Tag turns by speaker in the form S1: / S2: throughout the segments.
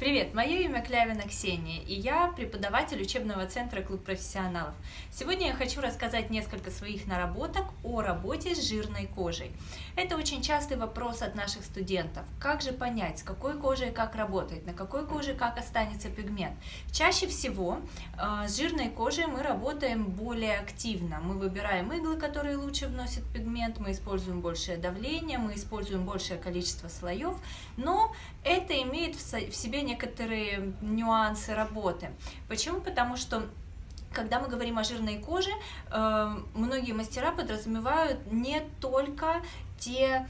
S1: Привет, мое имя Клявина Ксения, и я преподаватель учебного центра «Клуб профессионалов». Сегодня я хочу рассказать несколько своих наработок о работе с жирной кожей. Это очень частый вопрос от наших студентов. Как же понять, с какой кожей как работать, на какой коже как останется пигмент? Чаще всего э, с жирной кожей мы работаем более активно. Мы выбираем иглы, которые лучше вносят пигмент, мы используем большее давление, мы используем большее количество слоев, но это имеет в себе некоторые нюансы работы. Почему? Потому что когда мы говорим о жирной коже, э, многие мастера подразумевают не только те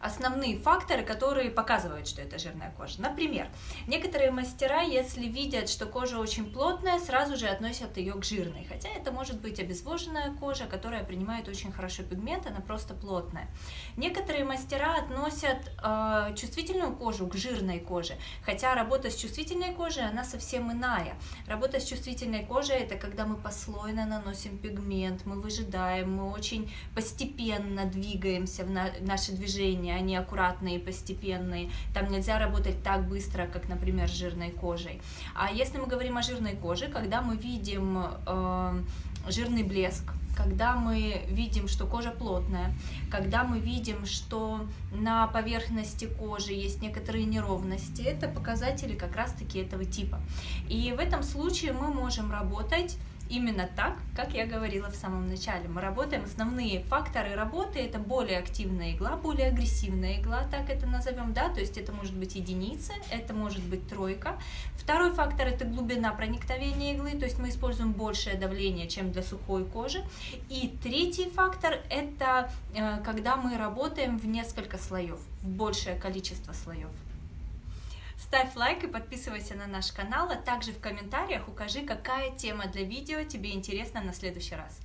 S1: основные факторы, которые показывают, что это жирная кожа. Например, некоторые мастера, если видят, что кожа очень плотная, сразу же относят ее к жирной, хотя это может быть обезвоженная кожа, которая принимает очень хорошо пигмент, она просто плотная. Некоторые мастера относят э, чувствительную кожу к жирной коже, хотя работа с чувствительной кожей, она совсем иная. Работа с чувствительной кожей, это когда мы послойно наносим пигмент, мы выжидаем, мы очень постепенно двигаемся в нашей наши движения, они аккуратные, постепенные. Там нельзя работать так быстро, как, например, с жирной кожей. А если мы говорим о жирной коже, когда мы видим э, жирный блеск, когда мы видим, что кожа плотная, когда мы видим, что на поверхности кожи есть некоторые неровности, это показатели как раз-таки этого типа. И в этом случае мы можем работать именно так, как я говорила в самом начале. Мы работаем, основные факторы работы это более активная игла, более агрессивная игла, так это назовем, да, то есть это может быть единица, это может быть тройка. Второй фактор это глубина проникновения иглы, то есть мы используем большее давление, чем для сухой кожи. И третий фактор это э, когда мы работаем в несколько слоев, в большее количество слоев. Ставь лайк и подписывайся на наш канал, а также в комментариях укажи, какая тема для видео тебе интересна на следующий раз.